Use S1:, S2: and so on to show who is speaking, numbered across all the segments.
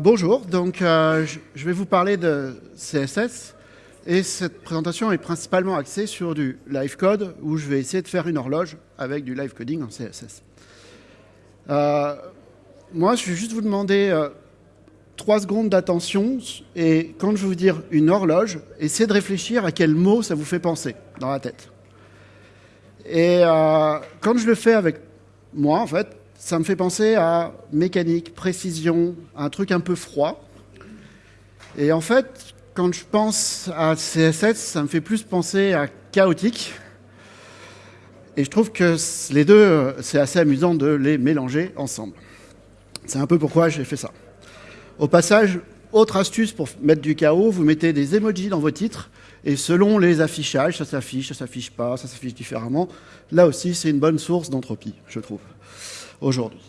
S1: Bonjour, donc euh, je vais vous parler de CSS et cette présentation est principalement axée sur du live code où je vais essayer de faire une horloge avec du live coding en CSS. Euh, moi, je vais juste vous demander euh, trois secondes d'attention et quand je vais vous dire une horloge, essayez de réfléchir à quel mot ça vous fait penser dans la tête. Et quand je le fais avec moi, en fait, ça me fait penser à mécanique, précision, un truc un peu froid. Et en fait, quand je pense à CSS, ça me fait plus penser à chaotique. Et je trouve que les deux, c'est assez amusant de les mélanger ensemble. C'est un peu pourquoi j'ai fait ça. Au passage, autre astuce pour mettre du chaos, vous mettez des emojis dans vos titres, et selon les affichages, ça s'affiche, ça s'affiche pas, ça s'affiche différemment. Là aussi, c'est une bonne source d'entropie, je trouve aujourd'hui.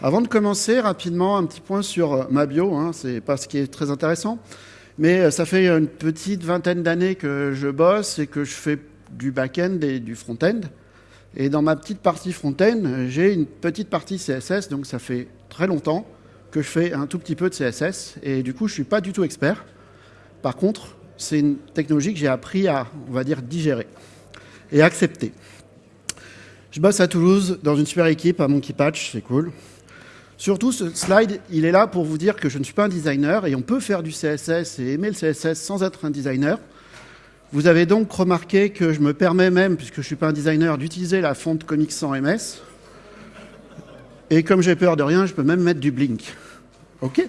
S1: Avant de commencer, rapidement, un petit point sur euh, ma bio, hein, c'est pas ce qui est très intéressant, mais euh, ça fait une petite vingtaine d'années que je bosse et que je fais du back-end et du front-end. Et dans ma petite partie front-end, j'ai une petite partie CSS, donc ça fait très longtemps que je fais un tout petit peu de CSS, et du coup, je suis pas du tout expert. Par contre, c'est une technologie que j'ai appris à, on va dire, digérer et accepter. Je bosse à Toulouse dans une super équipe à Monkey Patch, c'est cool. Surtout, ce slide, il est là pour vous dire que je ne suis pas un designer et on peut faire du CSS et aimer le CSS sans être un designer. Vous avez donc remarqué que je me permets même, puisque je ne suis pas un designer, d'utiliser la fonte Comics sans MS. Et comme j'ai peur de rien, je peux même mettre du Blink. OK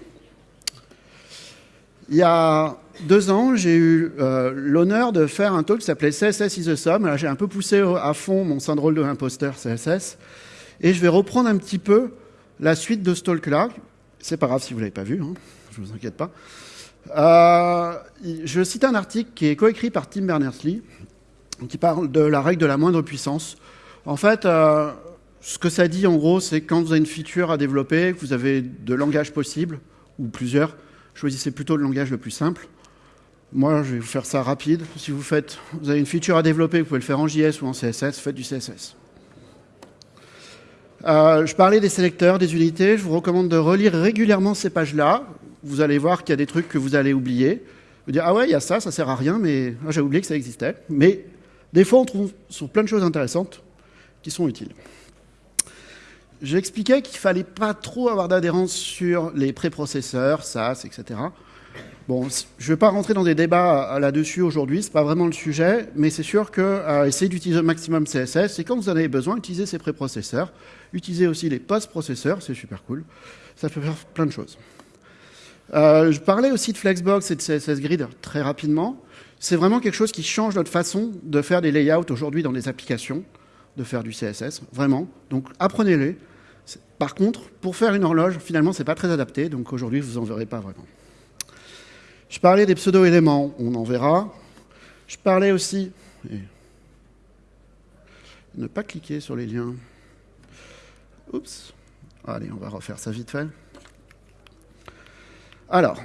S1: Il y a deux ans, j'ai eu euh, l'honneur de faire un talk qui s'appelait CSS is a sum. J'ai un peu poussé à fond mon syndrome de l'imposteur CSS. Et je vais reprendre un petit peu la suite de ce talk-là. C'est pas grave si vous l'avez pas vu, hein, je vous inquiète pas. Euh, je cite un article qui est coécrit par Tim Berners-Lee, qui parle de la règle de la moindre puissance. En fait, euh, ce que ça dit en gros, c'est quand vous avez une feature à développer, que vous avez deux langages possibles, ou plusieurs, choisissez plutôt le langage le plus simple. Moi, je vais vous faire ça rapide. Si vous, avez une feature à développer, vous pouvez le faire en JS ou en CSS, faites du CSS. Euh, je parlais des sélecteurs, des unités. Je vous recommande de relire régulièrement ces pages-là. Vous allez voir qu'il y a des trucs que vous allez oublier. Vous dire, ah ouais, il y a ça, ça sert à rien, mais ah, j'ai oublié que ça existait. Mais des fois, on trouve sur plein de choses intéressantes qui sont utiles. J'expliquais qu'il fallait pas trop avoir d'adhérence sur les préprocesseurs, SAS, etc. Bon, je ne vais pas rentrer dans des débats là-dessus aujourd'hui, ce n'est pas vraiment le sujet, mais c'est sûr que euh, essayez d'utiliser au maximum CSS, et quand vous en avez besoin, utilisez ces préprocesseurs, utilisez aussi les post-processeurs, c'est super cool, ça peut faire plein de choses. Euh, je parlais aussi de Flexbox et de CSS Grid très rapidement. C'est vraiment quelque chose qui change notre façon de faire des layouts aujourd'hui dans les applications, de faire du CSS, vraiment. Donc apprenez-les. Par contre, pour faire une horloge, finalement, ce n'est pas très adapté, donc aujourd'hui, vous en verrez pas vraiment. Je parlais des pseudo-éléments, on en verra. Je parlais aussi... Ne pas cliquer sur les liens. Oups. Allez, on va refaire ça vite fait. Alors,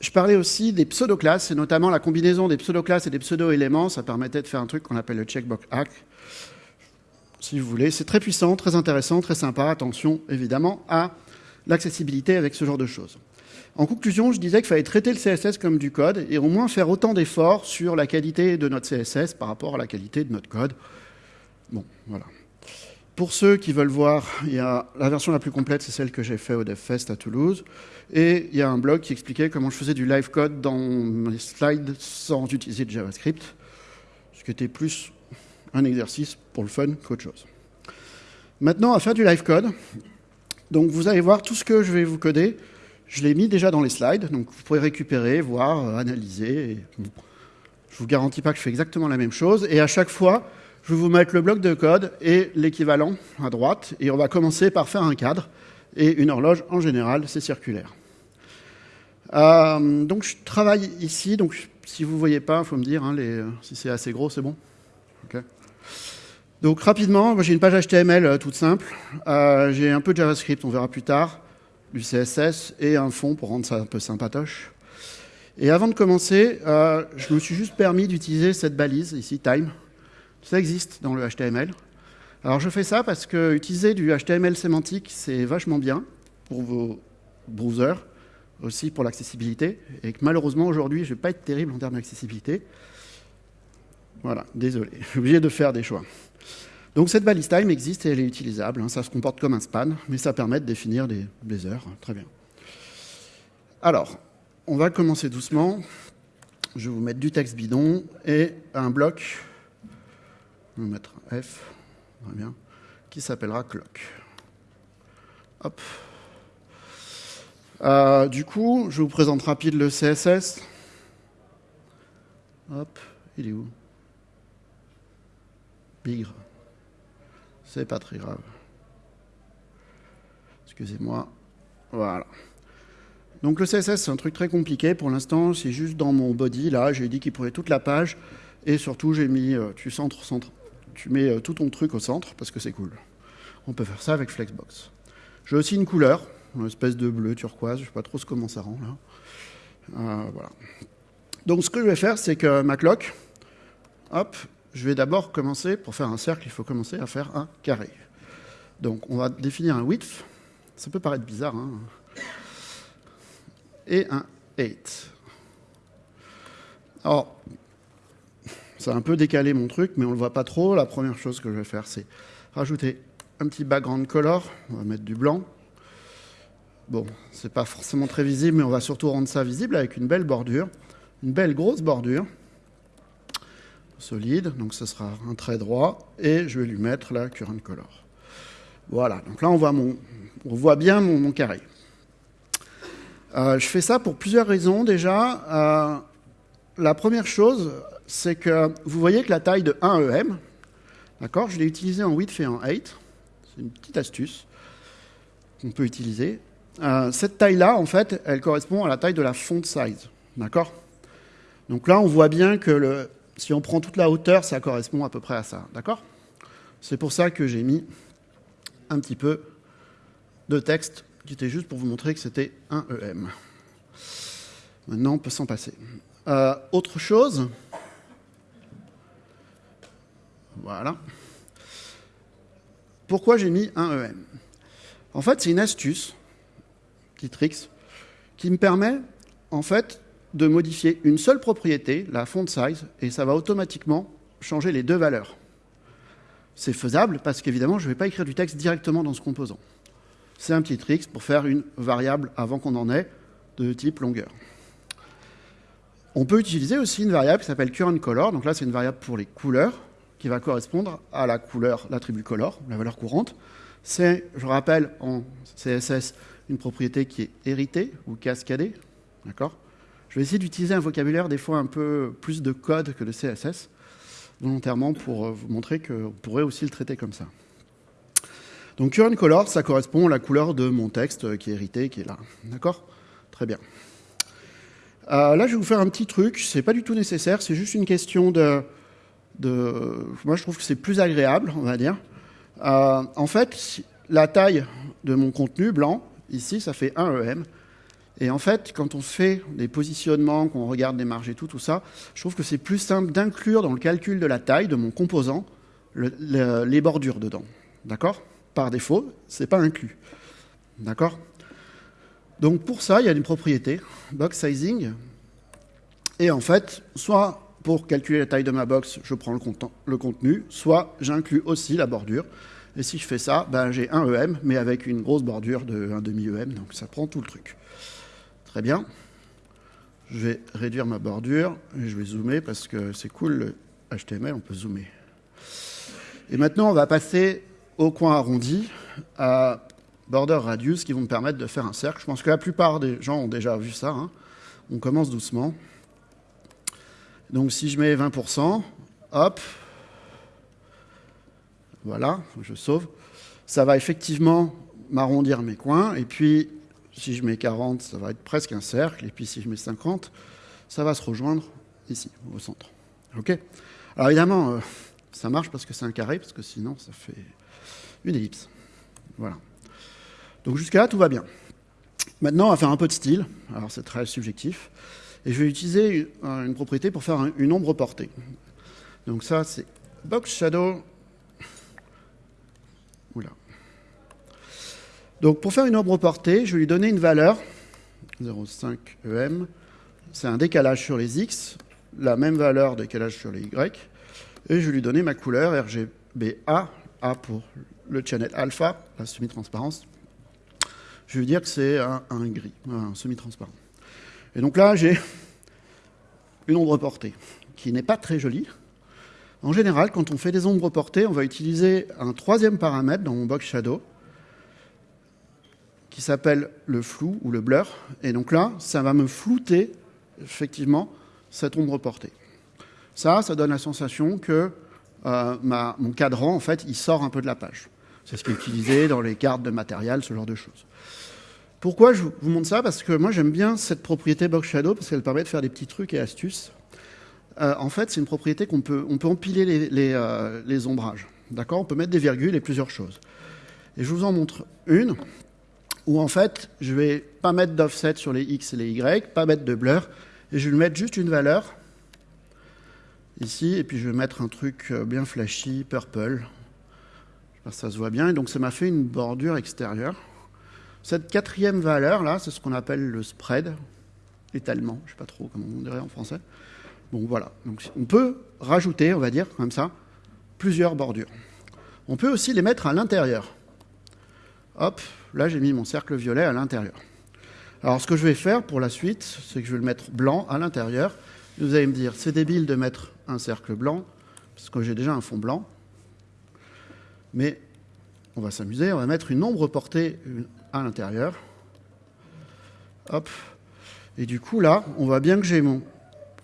S1: je parlais aussi des pseudo-classes, et notamment la combinaison des pseudo-classes et des pseudo-éléments. Ça permettait de faire un truc qu'on appelle le checkbox hack, si vous voulez. C'est très puissant, très intéressant, très sympa. Attention, évidemment, à l'accessibilité avec ce genre de choses. En conclusion, je disais qu'il fallait traiter le CSS comme du code et au moins faire autant d'efforts sur la qualité de notre CSS par rapport à la qualité de notre code. Bon, voilà. Pour ceux qui veulent voir, il y a la version la plus complète, c'est celle que j'ai faite au DevFest à Toulouse. Et il y a un blog qui expliquait comment je faisais du live code dans mes slides sans utiliser de JavaScript, ce qui était plus un exercice pour le fun qu'autre chose. Maintenant, à faire du live code. Donc vous allez voir tout ce que je vais vous coder. Je l'ai mis déjà dans les slides, donc vous pouvez récupérer, voir, euh, analyser. Je ne vous garantis pas que je fais exactement la même chose. Et à chaque fois, je vais vous mettre le bloc de code et l'équivalent à droite. Et on va commencer par faire un cadre. Et une horloge, en général, c'est circulaire. Euh, donc je travaille ici. Donc si vous ne voyez pas, il faut me dire hein, si c'est assez gros, c'est bon. Donc rapidement, j'ai une page HTML euh, toute simple. j'ai un peu de JavaScript, on verra plus tard du CSS et un fond pour rendre ça un peu sympatoche. Et avant de commencer, euh, je me suis juste permis d'utiliser cette balise ici, time. Ça existe dans le HTML. Alors je fais ça parce que utiliser du HTML sémantique, c'est vachement bien pour vos browsers. aussi pour l'accessibilité, et que malheureusement aujourd'hui je ne vais pas être terrible en termes d'accessibilité. Voilà, désolé, je suis obligé de faire des choix. Donc cette balise time existe et elle est utilisable, hein. ça se comporte comme un span, mais ça permet de définir des, des heures, très bien. Alors, on va commencer doucement. Je vais vous mettre du texte bidon et un bloc, on va mettre F, qui s'appellera clock. Hop. Euh, du coup, je vous présente rapide le CSS. Hop, il est où? Bigre. C'est pas très grave. Excusez-moi. Voilà. Donc le CSS, c'est un truc très compliqué. Pour l'instant, c'est juste dans mon body. Là, j'ai dit qu'il prenait toute la page. Et surtout, j'ai mis, euh, tu centres, centre. Tu mets euh, tout ton truc au centre parce que c'est cool. On peut faire ça avec Flexbox. J'ai aussi une couleur, une espèce de bleu turquoise. Je ne sais pas trop comment ça rend là. Euh, voilà. Donc ce que je vais faire, c'est que ma cloque, hop, je vais d'abord commencer, pour faire un cercle, il faut commencer à faire un carré. Donc on va définir un width. Ça peut paraître bizarre, hein et un 8. Alors, ça a un peu décalé mon truc, mais on ne le voit pas trop. La première chose que je vais faire, c'est rajouter un petit background color. On va mettre du blanc. Bon, c'est pas forcément très visible, mais on va surtout rendre ça visible avec une belle bordure. Une belle grosse bordure. Solide, donc ce sera un trait droit. Et je vais lui mettre la current color. Voilà, donc là on voit, mon, on voit bien mon, carré. Euh, je fais ça pour plusieurs raisons déjà. Euh, la première chose, c'est que vous voyez que la taille de 1 EM, d'accord, je l'ai utilisé en width et en height. C'est une petite astuce qu'on peut utiliser. Euh, cette taille-là, en fait, elle correspond à la taille de la font size, d'accord? Donc là, on voit bien que le, si on prend toute la hauteur, ça correspond à peu près à ça, d'accord? C'est pour ça que j'ai mis un petit peu de texte qui était juste pour vous montrer que c'était un EM. Maintenant, on peut s'en passer. Euh, autre chose. Voilà. Pourquoi j'ai mis un EM En fait, c'est une astuce, petit tricks, qui me permet, en fait, de modifier une seule propriété, la font size, et ça va automatiquement changer les deux valeurs. C'est faisable parce qu'évidemment, je ne vais pas écrire du texte directement dans ce composant c'est un petit trick pour faire une variable avant qu'on en ait de type longueur. On peut utiliser aussi une variable qui s'appelle current color. Donc là, c'est une variable pour les couleurs qui va correspondre à la couleur, l'attribut color, la valeur courante. C'est, je rappelle, en CSS, une propriété qui est héritée ou cascadée. D'accord? Vais essayer d'utiliser un vocabulaire des fois un peu plus de code que de CSS, volontairement pour vous montrer qu'on pourrait aussi le traiter comme ça. Donc current color, ça correspond à la couleur de mon texte qui est hérité, qui est là. D'accord? Très bien. Euh, là, je vais vous faire un petit truc. C'est pas du tout nécessaire. C'est juste une question de, Moi, je trouve que c'est plus agréable, on va dire. Euh, en fait, la taille de mon contenu blanc, ici, ça fait 1 EM. Et en fait, quand on fait des positionnements, qu'on regarde les marges et tout, tout ça, je trouve que c'est plus simple d'inclure dans le calcul de la taille de mon composant les bordures dedans. D'accord? Par défaut, ce n'est pas inclus. D'accord? Donc pour ça, il y a une propriété, box sizing. Et en fait, soit pour calculer la taille de ma box, je prends le, contenu, soit j'inclus aussi la bordure. Et si je fais ça, ben, j'ai un EM, mais avec une grosse bordure de 1 demi EM, donc ça prend tout le truc. Bien. Je vais réduire ma bordure et je vais zoomer parce que c'est cool le HTML, on peut zoomer. Et maintenant, on va passer au coin arrondi à border radius qui vont me permettre de faire un cercle. Je pense que la plupart des gens ont déjà vu ça. Hein. On commence doucement. Donc si je mets 20%, hop, voilà, je sauve. Ça va effectivement m'arrondir mes coins. Et puis, si je mets 40, ça va être presque un cercle. Et puis, si je mets 50, ça va se rejoindre ici, au centre. OK? Alors, évidemment, euh, ça marche parce que c'est un carré, parce que sinon, ça fait une ellipse. Voilà. Donc jusqu'à là, tout va bien. Maintenant, on va faire un peu de style. Alors c'est très subjectif. Et je vais utiliser une propriété pour faire une ombre portée. Donc ça, c'est box shadow. Oula. Donc pour faire une ombre portée, je vais lui donner une valeur 0,5 EM. C'est un décalage sur les X, la même valeur décalage sur les Y. Et je vais lui donner ma couleur RGBA, A pour le channel alpha, la semi-transparence. Je vais dire que c'est un, gris, un semi-transparent. Et donc là, j'ai une ombre portée qui n'est pas très jolie. En général, quand on fait des ombres portées, on va utiliser un troisième paramètre dans mon box shadow qui s'appelle le flou ou le blur. Et donc là, ça va me flouter effectivement cette ombre portée. Ça, ça donne la sensation que euh, mon cadran, en fait, il sort un peu de la page. C'est ce qui est utilisé dans les cartes de matériel, ce genre de choses. Pourquoi je vous montre ça? Parce que moi, j'aime bien cette propriété Box Shadow, parce qu'elle permet de faire des petits trucs et astuces. Euh, en fait, c'est une propriété qu'on peut, on peut empiler les, euh, les ombrages. D'accord? On peut mettre des virgules et plusieurs choses. Et je vous en montre une où en fait, je vais pas mettre d'offset sur les X et les Y, pas mettre de blur, et je vais mettre juste une valeur ici, et puis je vais mettre un truc euh, bien flashy, purple. Je ça se voit bien, et donc ça m'a fait une bordure extérieure. Cette quatrième valeur là, c'est ce qu'on appelle le spread, étalement, je sais pas trop comment on dirait en français. Bon voilà, donc on peut rajouter, on va dire comme ça, plusieurs bordures. On peut aussi les mettre à l'intérieur. Hop, là j'ai mis mon cercle violet à l'intérieur. Alors ce que je vais faire pour la suite, c'est que je vais le mettre blanc à l'intérieur. Vous allez me dire, c'est débile de mettre un cercle blanc, parce que j'ai déjà un fond blanc. Mais on va s'amuser, on va mettre une ombre portée à l'intérieur. Hop. Et du coup là, on voit bien que j'ai mon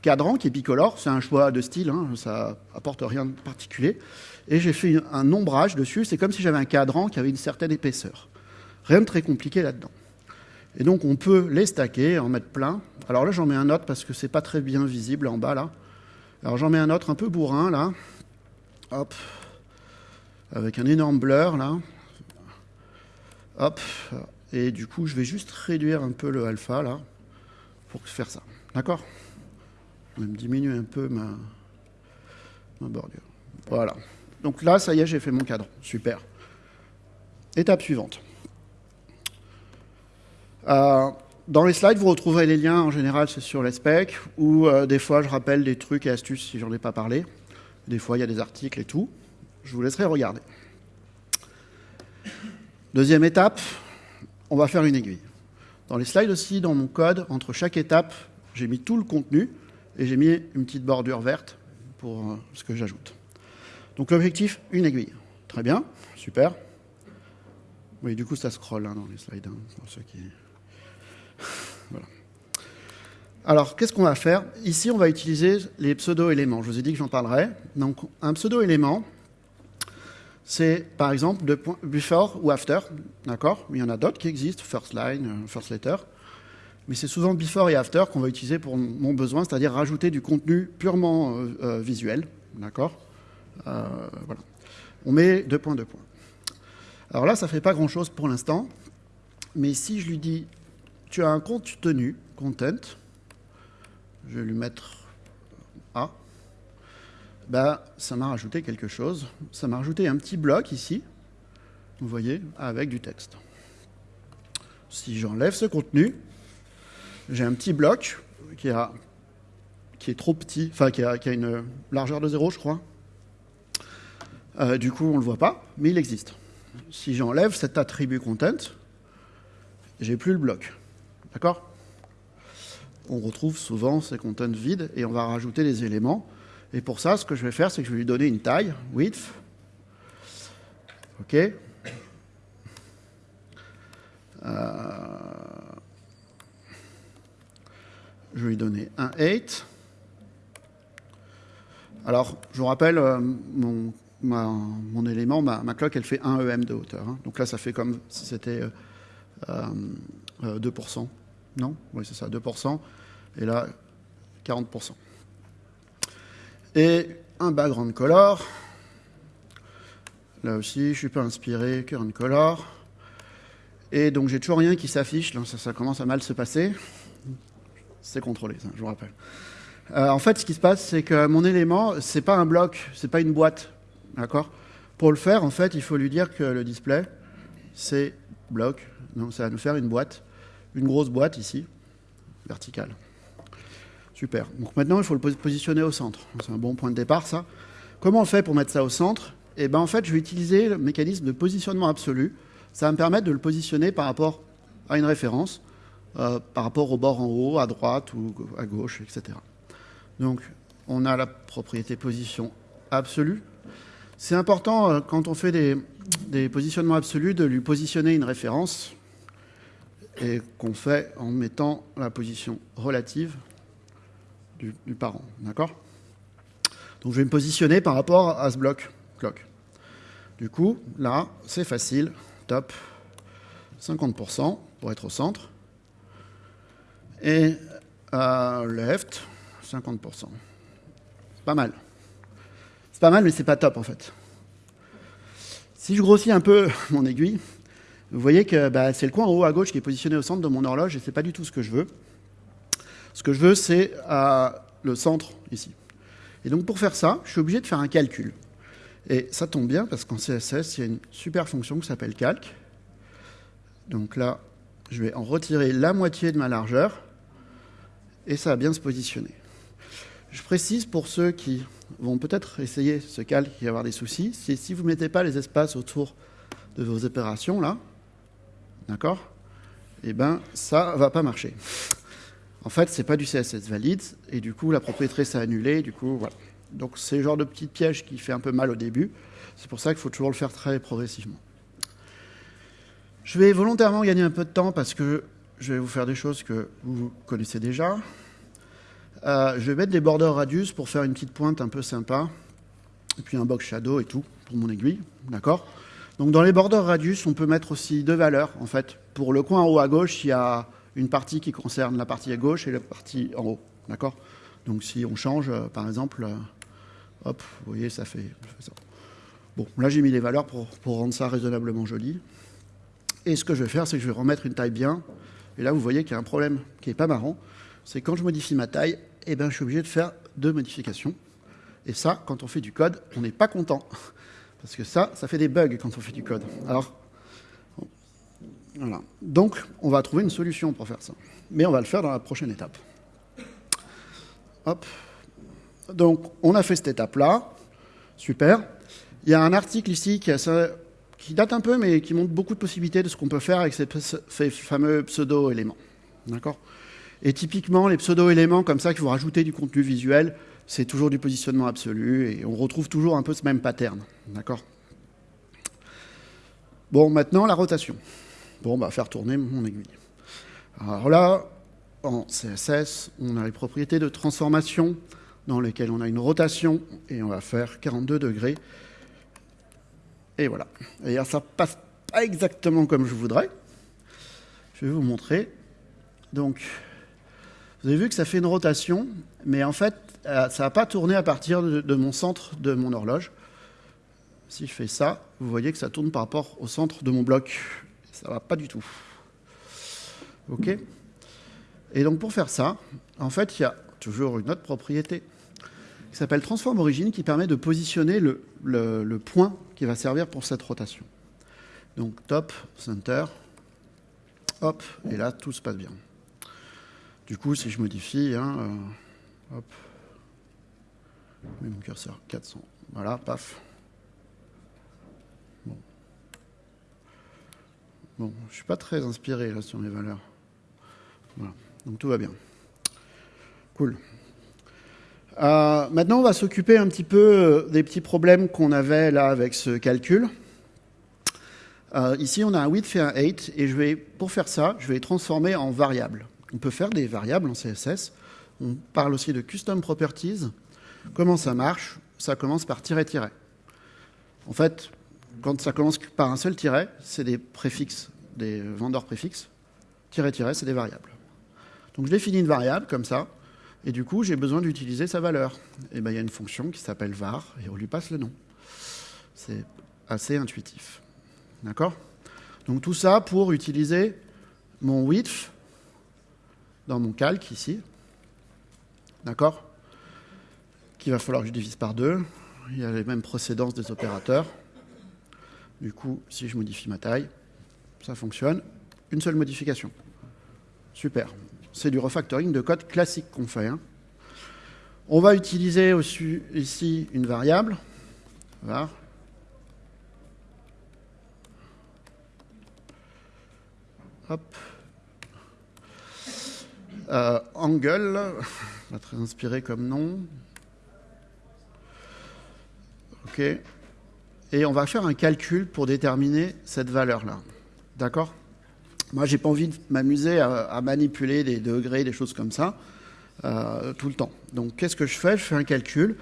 S1: cadran qui est bicolore, c'est un choix de style, hein, ça apporte rien de particulier. Et j'ai fait un ombrage dessus, c'est comme si j'avais un cadran qui avait une certaine épaisseur. Rien de très compliqué là-dedans. Et donc on peut les stacker, en mettre plein. Alors là j'en mets un autre parce que c'est pas très bien visible en bas là. Alors j'en mets un autre un peu bourrin là. Hop. Avec un énorme blur là. Hop. Et du coup je vais juste réduire un peu le alpha là pour faire ça. D'accord? Je vais me diminuer un peu ma, bordure. Voilà. Donc là, ça y est, j'ai fait mon cadre. Super. Étape suivante. Euh, dans les slides, vous retrouverez les liens, en général, c'est sur les specs, ou euh, des fois, je rappelle des trucs et astuces si j'en ai pas parlé. Des fois, il y a des articles et tout. Je vous laisserai regarder. Deuxième étape, on va faire une aiguille. Dans les slides aussi, dans mon code, entre chaque étape, j'ai mis tout le contenu et j'ai mis une petite bordure verte pour euh, ce que j'ajoute. Donc l'objectif, une aiguille. Très bien, super. Oui, du coup, ça scrolle hein, dans les slides, hein, pour ceux qui... Alors, qu'est-ce qu'on va faire? Ici, on va utiliser les pseudo-éléments. Je vous ai dit que j'en parlerai. Donc, un pseudo-élément, c'est par exemple de before ou after, d'accord? Il y en a d'autres qui existent, first line, euh, first letter mais c'est souvent before et after qu'on va utiliser pour mon besoin, c'est-à-dire rajouter du contenu purement euh, euh, visuel. D'accord? Voilà. On met deux points, deux points. Alors là, ça ne fait pas grand-chose pour l'instant, mais si je lui dis tu as un contenu, content, je vais lui mettre A, ben, ça m'a rajouté quelque chose. Ça m'a rajouté un petit bloc ici, vous voyez, avec du texte. Si j'enlève ce contenu, j'ai un petit bloc qui, a, qui est trop petit, enfin qui a, une largeur de 0, je crois. Euh, du coup, on ne le voit pas, mais il existe. Si j'enlève cet attribut content, j'ai plus le bloc. D'accord? On retrouve souvent ces contents vides et on va rajouter les éléments. Et pour ça, ce que je vais faire, c'est que je vais lui donner une taille, width. OK? Euh, je vais lui donner un 8. Alors, je vous rappelle, euh, mon, élément, ma, cloque, elle fait 1 EM de hauteur. Hein. Donc là, ça fait comme si c'était 2%. Euh, euh, non Oui, c'est ça, 2%. Et là, 40%. Et un background color. Là aussi, je ne suis pas inspiré, current color. Et donc, j'ai toujours rien qui s'affiche. Ça, ça commence à mal se passer. C'est contrôlé, je vous rappelle. Euh, en fait, ce qui se passe, c'est que mon élément, c'est pas un bloc, c'est pas une boîte. D'accord? Pour le faire, en fait, il faut lui dire que le display, c'est bloc. Donc, ça va nous faire une boîte, une grosse boîte ici. vertical. Super. Donc maintenant, il faut le positionner au centre. C'est un bon point de départ, ça. Comment on fait pour mettre ça au centre? Eh bien, en fait, je vais utiliser le mécanisme de positionnement absolu. Ça va me permettre de le positionner par rapport à une référence, euh, par rapport au bord en haut, à droite ou à gauche, etc. Donc, on a la propriété position absolue. C'est important, euh, quand on fait des, des positionnements absolus, de lui positionner une référence et qu'on fait en mettant la position relative du, parent. D'accord? Donc je vais me positionner par rapport à ce bloc clock. Du coup, là, c'est facile. Top. 50% pour être au centre. Et euh, left, 50%. C'est pas mal. C'est pas mal, mais c'est pas top en fait. Si je grossis un peu mon aiguille, vous voyez que bah, c'est le coin en haut à gauche qui est positionné au centre de mon horloge et c'est pas du tout ce que je veux. Ce que je veux, c'est euh, le centre ici. Et donc pour faire ça, je suis obligé de faire un calcul. Et ça tombe bien parce qu'en CSS, il y a une super fonction qui s'appelle calc. Donc là, je vais en retirer la moitié de ma largeur et ça va bien se positionner. Je précise pour ceux qui vont peut-être essayer ce calque et avoir des soucis, si vous ne mettez pas les espaces autour de vos opérations là, d'accord? Eh bien, ça ne va pas marcher. En fait, ce n'est pas du CSS valide, et du coup, la propriété s'est annulée, du coup, voilà. Donc, c'est le genre de petit piège qui fait un peu mal au début. C'est pour ça qu'il faut toujours le faire très progressivement. Je vais volontairement gagner un peu de temps parce que je vais vous faire des choses que vous connaissez déjà. Euh, je vais mettre des borders radius pour faire une petite pointe un peu sympa. Et puis un box shadow et tout pour mon aiguille. D'accord? Donc dans les borders radius, on peut mettre aussi deux valeurs. En fait, pour le coin en haut à gauche, il y a une partie qui concerne la partie à gauche et la partie en haut. D'accord? Donc si on change, euh, par exemple, euh, hop, vous voyez, ça fait, ça. Bon, là j'ai mis les valeurs pour, pour rendre ça raisonnablement joli. Et ce que je vais faire, c'est que je vais remettre une taille bien. Et là, vous voyez qu'il y a un problème qui n'est pas marrant. C'est quand je modifie ma taille, eh ben, je suis obligé de faire deux modifications. Et ça, quand on fait du code, on n'est pas content. Parce que ça, ça fait des bugs quand on fait du code. Alors, voilà. Donc, on va trouver une solution pour faire ça. Mais on va le faire dans la prochaine étape. Hop. Donc, on a fait cette étape-là. Super. Il y a un article ici qui, date un peu, mais qui montre beaucoup de possibilités de ce qu'on peut faire avec ces, ces fameux pseudo-éléments. D'accord? Et typiquement, les pseudo-éléments comme ça qui vont rajouter du contenu visuel, c'est toujours du positionnement absolu et on retrouve toujours un peu ce même pattern. D'accord? Bon, maintenant, la rotation. Bon, on va faire tourner mon aiguille. Alors là, en CSS, on a les propriétés de transformation dans lesquelles on a une rotation et on va faire 42 degrés. Et voilà. Et ça passe pas exactement comme je voudrais. Je vais vous montrer. Donc, vous avez vu que ça fait une rotation, mais en fait, ça n'a pas tourné à partir de, mon centre de mon horloge. Si je fais ça, vous voyez que ça tourne par rapport au centre de mon bloc. Ça ne va pas du tout. OK Et donc pour faire ça, en fait, il y a toujours une autre propriété qui s'appelle transform origine qui permet de positionner le, le, point qui va servir pour cette rotation. Donc top, center, hop, et là tout se passe bien. Du coup, si je modifie, hein, euh, hop, mets mon curseur 400, voilà, paf. Bon. Bon, je ne suis pas très inspiré sur mes valeurs. Voilà, donc tout va bien. Cool. Euh, maintenant, on va s'occuper un petit peu euh, des petits problèmes qu'on avait là avec ce calcul. ici, on a un width et un height, et je vais, pour faire ça, je vais les transformer en variables. On peut faire des variables en CSS. On parle aussi de custom properties. Comment ça marche? Ça commence par tiret-tiret. En fait, quand ça commence par un seul tiret, c'est des préfixes, des vendeurs préfixes. Tiret-tiret, c'est des variables. Donc je définis une variable comme ça, et du coup j'ai besoin d'utiliser sa valeur. Et bien il y a une fonction qui s'appelle var, et on lui passe le nom. C'est assez intuitif. D'accord? Donc tout ça pour utiliser mon width dans mon calque ici. D'accord? Qu'il va falloir que je divise par deux. Il y a les mêmes procédances des opérateurs. Du coup, si je modifie ma taille, ça fonctionne. Une seule modification. Super. c'est du refactoring de code classique qu'on fait. Hein. On va utiliser ici une variable, var, Hop. Euh, angle, pas très inspiré comme nom. Et on va faire un calcul pour déterminer cette valeur-là. D'accord? Moi, j'ai pas envie de m'amuser à, manipuler des degrés, des choses comme ça, euh, tout le temps. Donc, qu'est-ce que je fais? Je fais un calcul.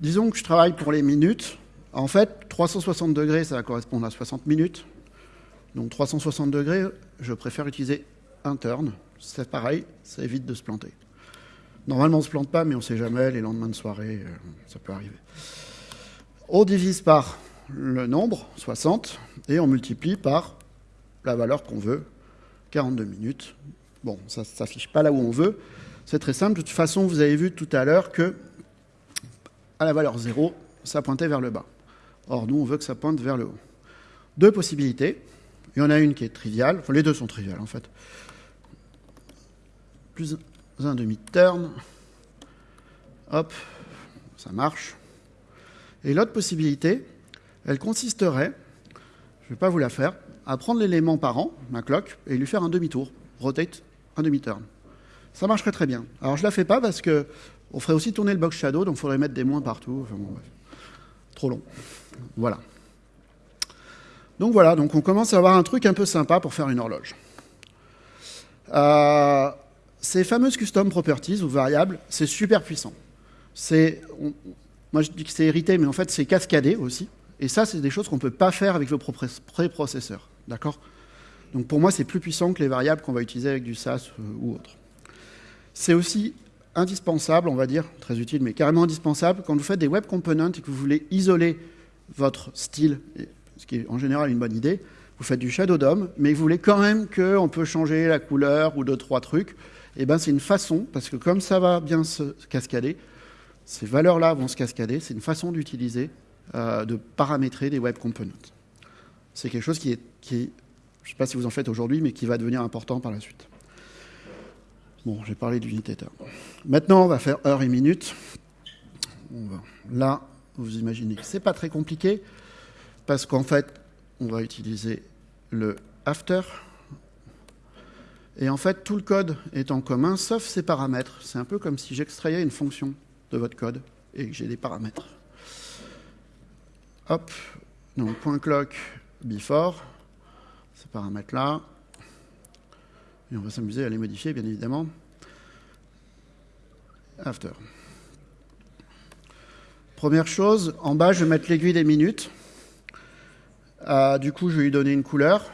S1: Disons que je travaille pour les minutes. En fait, 360 degrés, ça va correspondre à 60 minutes. Donc 360 degrés, je préfère utiliser un turn. C'est pareil, ça évite de se planter. Normalement, on ne se plante pas, mais on ne sait jamais, les lendemains de soirée, euh, ça peut arriver. On divise par le nombre, 60, et on multiplie par la valeur qu'on veut, 42 minutes. Bon, ça ne s'affiche pas là où on veut. C'est très simple. De toute façon, vous avez vu tout à l'heure que à la valeur 0, ça pointait vers le bas. Or, nous, on veut que ça pointe vers le haut. Deux possibilités. Il y en a une qui est triviale, enfin les deux sont triviales en fait. Plus un demi-turn, hop, ça marche. Et l'autre possibilité, elle consisterait, je ne vais pas vous la faire, à prendre l'élément parent, ma clock, et lui faire un demi-tour, rotate, un demi-turn. Ça marcherait très bien. Alors je ne la fais pas parce que on ferait aussi tourner le box shadow, donc il faudrait mettre des moins partout. Enfin, bon, Trop long. Voilà. Donc voilà, donc on commence à avoir un truc un peu sympa pour faire une horloge. Euh, ces fameuses custom properties ou variables, c'est super puissant. C'est, moi je dis que c'est hérité, mais en fait c'est cascadé aussi. Et ça, c'est des choses qu'on ne peut pas faire avec vos préprocesseurs. D'accord? Donc pour moi, c'est plus puissant que les variables qu'on va utiliser avec du SAS euh, ou autre. C'est aussi indispensable, on va dire, très utile, mais carrément indispensable, quand vous faites des web components et que vous voulez isoler votre style ce qui est en général une bonne idée. Vous faites du Shadow DOM, mais vous voulez quand même qu'on peut changer la couleur ou deux, trois trucs. Et eh ben c'est une façon, parce que comme ça va bien se cascader, ces valeurs-là vont se cascader, c'est une façon d'utiliser, euh, de paramétrer des web components. C'est quelque chose qui est, qui je ne sais pas si vous en faites aujourd'hui, mais qui va devenir important par la suite. Bon, j'ai parlé d'unité terme. Maintenant, on va faire heure et minute. Là, vous imaginez que ce n'est pas très compliqué parce qu'en fait, on va utiliser le after. Et en fait, tout le code est en commun, sauf ses paramètres. C'est un peu comme si j'extrayais une fonction de votre code et que j'ai des paramètres. Hop, donc point clock before, ces paramètres-là. Et on va s'amuser à les modifier, bien évidemment. After. Première chose, en bas, je vais mettre l'aiguille des minutes. Euh, du coup, je vais lui donner une couleur.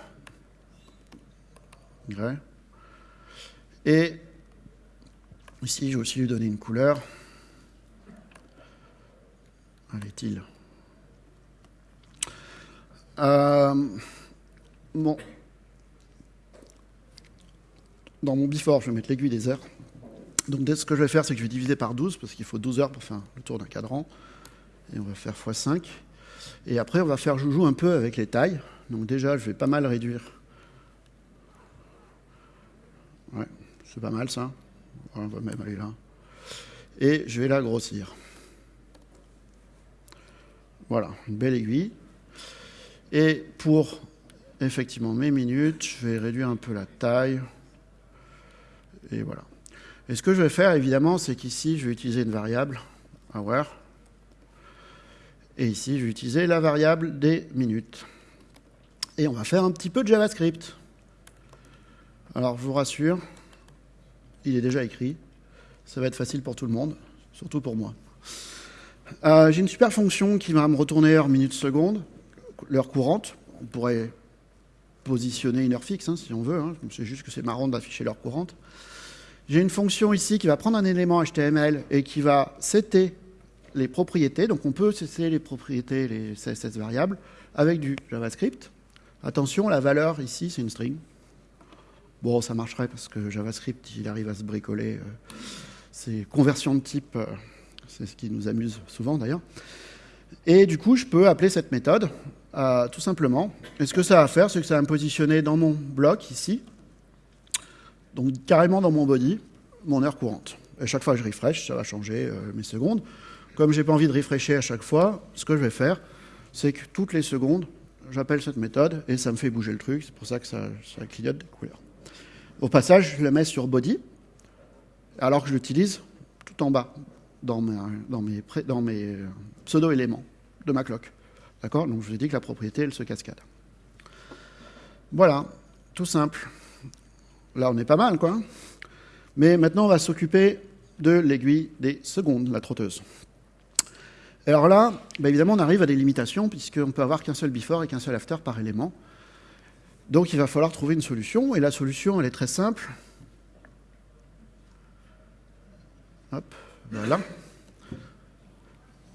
S1: Et ici, je vais aussi lui donner une couleur. Est-il euh, Bon. Dans mon before, je vais mettre l'aiguille des heures. Donc, ce que je vais faire, c'est que je vais diviser par 12, parce qu'il faut 12 heures pour faire le tour d'un cadran. Et on va faire x5. Et après, on va faire joujou un peu avec les tailles. Donc déjà, je vais pas mal réduire. Ouais, c'est pas mal ça. On va même aller là. Et je vais la grossir. Voilà, une belle aiguille. Et pour effectivement mes minutes, je vais réduire un peu la taille. Et voilà. Et ce que je vais faire, évidemment, c'est qu'ici, je vais utiliser une variable, hour, et ici, je vais utiliser la variable des minutes. Et on va faire un petit peu de JavaScript. Alors, je vous rassure, il est déjà écrit. Ça va être facile pour tout le monde, surtout pour moi. Euh, j'ai une super fonction qui va me retourner heure, minute, seconde, l'heure courante. On pourrait positionner une heure fixe, hein, si on veut. Hein. C'est juste que c'est marrant d'afficher l'heure courante. J'ai une fonction ici qui va prendre un élément HTML et qui va setter les propriétés. Donc on peut cesser les propriétés, les CSS variables, avec du JavaScript. Attention, la valeur ici, c'est une string. Bon, ça marcherait parce que JavaScript, il arrive à se bricoler. Euh, c'est conversion de type, euh, c'est ce qui nous amuse souvent d'ailleurs. Et du coup, je peux appeler cette méthode euh, tout simplement. Et ce que ça va faire, c'est que ça va me positionner dans mon bloc ici. Donc carrément dans mon body, mon heure courante. Et chaque fois que je refresh, ça va changer euh, mes secondes. Comme j'ai pas envie de refresher à chaque fois, ce que je vais faire, c'est que toutes les secondes, j'appelle cette méthode et ça me fait bouger le truc. C'est pour ça que ça, ça clignote des couleurs. Au passage, je le mets sur body, alors que je l'utilise tout en bas, dans, mes, mes pseudo-éléments de ma cloque. D'accord? Donc je vous ai dit que la propriété, elle se cascade. Voilà, tout simple. Là, on est pas mal, quoi. Mais maintenant, on va s'occuper de l'aiguille des secondes, la trotteuse. Alors là, bah, évidemment, on arrive à des limitations, puisqu'on ne peut avoir qu'un seul before et qu'un seul after par élément. Donc il va falloir trouver une solution, et la solution, elle est très simple. Hop, voilà.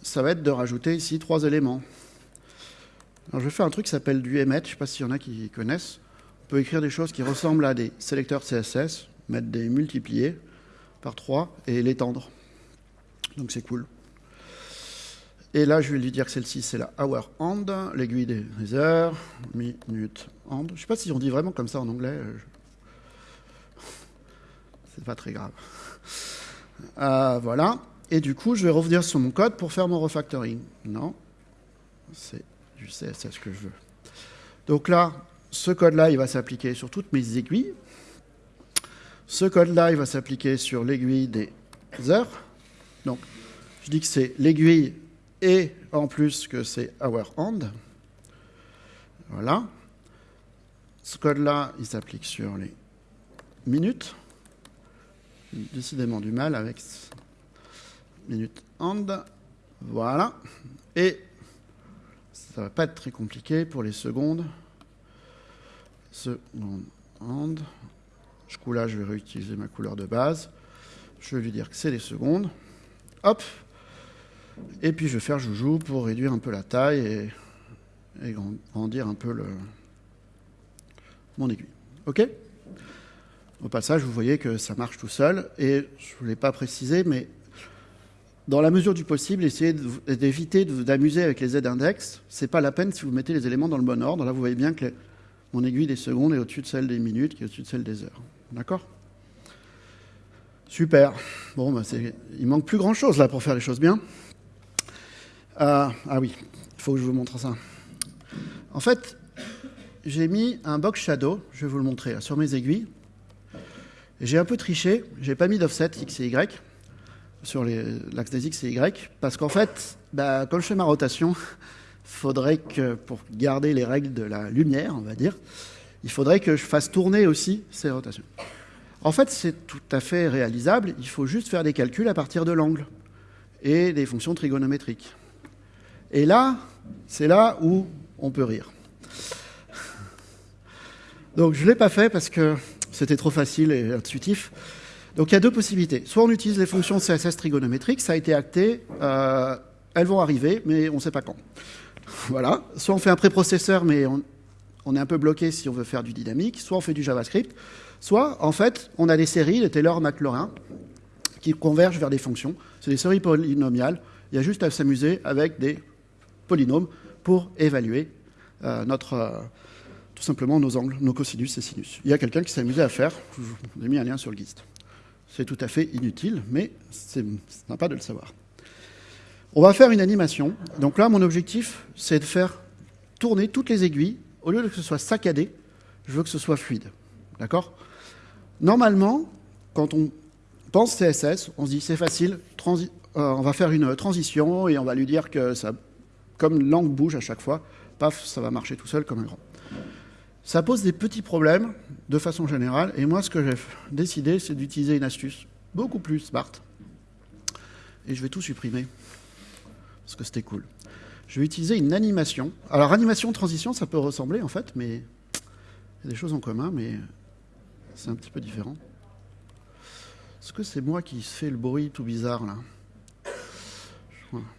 S1: Ça va être de rajouter ici trois éléments. Je vais faire un truc qui s'appelle du emmet, je ne sais pas s'il y en a qui connaissent. On peut écrire des choses qui ressemblent à des sélecteurs CSS, mettre des multipliés par 3 et l'étendre. Donc c'est cool. Et là, je vais lui dire que celle-ci, c'est la hour hand, l'aiguille des heures, minute hand. Je ne sais pas si on dit vraiment comme ça en anglais. C'est pas très grave. Euh, voilà. Et du coup, je vais revenir sur mon code pour faire mon refactoring. Non, c'est du CSS que je veux. Donc là, ce code-là, il va s'appliquer sur toutes mes aiguilles. Ce code-là, il va s'appliquer sur l'aiguille des heures. Donc, je dis que c'est l'aiguille et en plus que c'est our hand. Voilà. Ce code-là, il s'applique sur les minutes. Décidément du mal avec minute hand. Voilà. Et ça va pas être très compliqué pour les secondes. Seconde hand. Du coup, là, je vais réutiliser ma couleur de base. Je vais lui dire que c'est les secondes. Hop, et puis je vais faire joujou pour réduire un peu la taille et, grandir un peu le, mon aiguille. OK? Au passage, vous voyez que ça marche tout seul. Et je ne voulais pas préciser, mais dans la mesure du possible, essayez d'éviter d'amuser avec les z-index. Ce n'est pas la peine si vous mettez les éléments dans le bon ordre. Là, vous voyez bien que mon aiguille des secondes est au-dessus de celle des minutes, qui est au-dessus de celle des heures. D'accord? Super. Bon, bah il manque plus grand-chose là pour faire les choses bien. Euh, ah oui, il faut que je vous montre ça. En fait, j'ai mis un box shadow, je vais vous le montrer, sur mes aiguilles. J'ai un peu triché, j'ai pas mis d'offset X et Y sur l'axe des X et Y, parce qu'en fait, bah, comme je fais ma rotation, faudrait que, pour garder les règles de la lumière, on va dire, il faudrait que je fasse tourner aussi ces rotations. En fait, c'est tout à fait réalisable, il faut juste faire des calculs à partir de l'angle et des fonctions trigonométriques. Et là, c'est là où on peut rire. Donc je ne l'ai pas fait parce que c'était trop facile et intuitif. Donc il y a deux possibilités. Soit on utilise les fonctions CSS trigonométriques, ça a été acté, euh, elles vont arriver, mais on ne sait pas quand. Voilà. Soit on fait un préprocesseur, mais on, est un peu bloqué si on veut faire du dynamique. Soit on fait du JavaScript. Soit, en fait, on a des séries, les Taylor-Maclaurin, qui convergent vers des fonctions. C'est des séries polynomiales. Il y a juste à s'amuser avec des polynômes pour évaluer euh, notre, euh, tout simplement nos angles, nos cosinus et sinus. Il y a quelqu'un qui s'est amusé à faire, je vous ai mis un lien sur le GIST. C'est tout à fait inutile, mais c'est sympa de le savoir. On va faire une animation. Donc là, mon objectif, c'est de faire tourner toutes les aiguilles. Au lieu de que ce soit saccadé, je veux que ce soit fluide. D'accord? Normalement, quand on pense CSS, on se dit c'est facile, euh, on va faire une transition et on va lui dire que ça comme l'angle bouge à chaque fois, paf, ça va marcher tout seul comme un grand. Ça pose des petits problèmes de façon générale, et moi ce que j'ai décidé, c'est d'utiliser une astuce beaucoup plus smart, et je vais tout supprimer, parce que c'était cool. Je vais utiliser une animation. Alors animation, transition, ça peut ressembler en fait, mais il y a des choses en commun, mais c'est un petit peu différent. Est-ce que c'est moi qui fais le bruit tout bizarre là?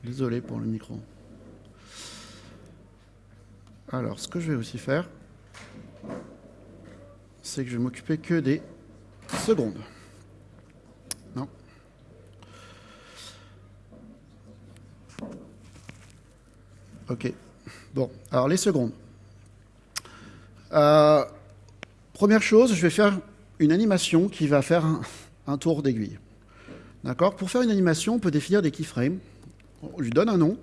S1: Désolé pour le micro. Alors, ce que je vais aussi faire, c'est que je vais m'occuper que des secondes. Non. Ok. Bon, alors les secondes. Euh, première chose, je vais faire une animation qui va faire un, tour d'aiguille. D'accord? Pour faire une animation, on peut définir des keyframes. On lui donne un nom,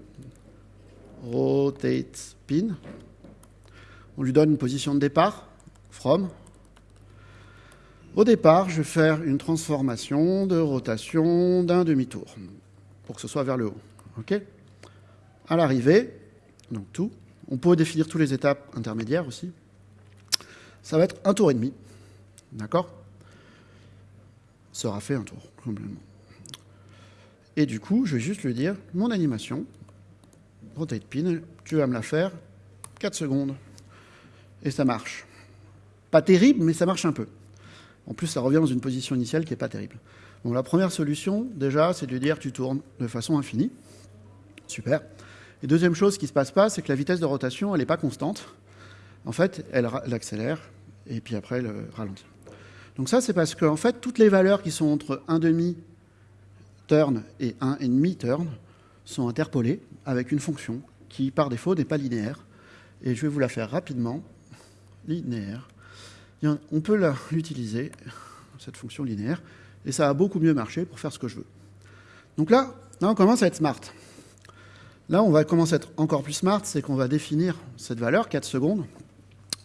S1: rotate pin. On lui donne une position de départ, from. Au départ, je vais faire une transformation de rotation d'un demi-tour pour que ce soit vers le haut. À l'arrivée, donc tout, on peut définir toutes les étapes intermédiaires aussi. Ça va être un tour et demi. D'accord? Sera fait un tour, complètement. Et du coup, je vais juste lui dire, mon animation, rotate pin, tu vas me la faire 4 secondes. Et ça marche. Pas terrible, mais ça marche un peu. En plus, ça revient dans une position initiale qui n'est pas terrible. Donc la première solution, déjà, c'est de dire tu tournes de façon infinie. Super. Et deuxième chose qui ne se passe pas, c'est que la vitesse de rotation, elle n'est pas constante. En fait, elle, accélère et puis après, elle ralentit. Donc ça, c'est parce qu'en fait, toutes les valeurs qui sont entre 1,5 turn et 1,5 turn sont interpolées avec une fonction qui, par défaut, n'est pas linéaire. Et je vais vous la faire rapidement. Linéaire. On peut l'utiliser, cette fonction linéaire et ça a beaucoup mieux marché pour faire ce que je veux. Donc là, là on commence à être smart. Là, on va commencer à être encore plus smart, c'est qu'on va définir cette valeur, 4 secondes,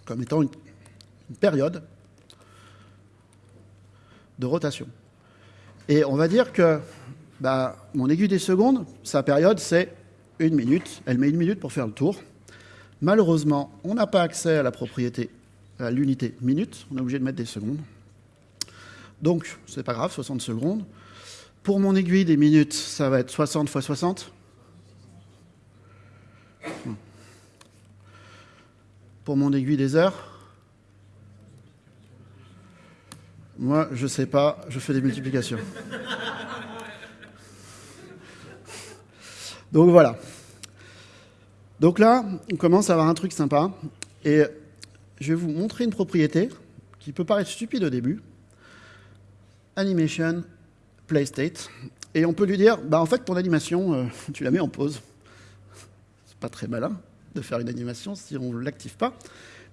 S1: comme étant une, période de rotation. Et on va dire que bah, mon aiguille des secondes, sa période, c'est une minute. Elle met une minute pour faire le tour. Malheureusement, on n'a pas accès à la propriété, à l'unité minute. On est obligé de mettre des secondes. Donc, c'est pas grave, 60 secondes. Pour mon aiguille des minutes, ça va être 60 fois 60. Pour mon aiguille des heures, moi, je sais pas, je fais des multiplications. Donc voilà. Donc là, on commence à avoir un truc sympa. Et je vais vous montrer une propriété qui peut paraître stupide au début, animation, play state. Et on peut lui dire, bah en fait, ton animation, euh, tu la mets en pause. C'est pas très malin de faire une animation si on ne l'active pas.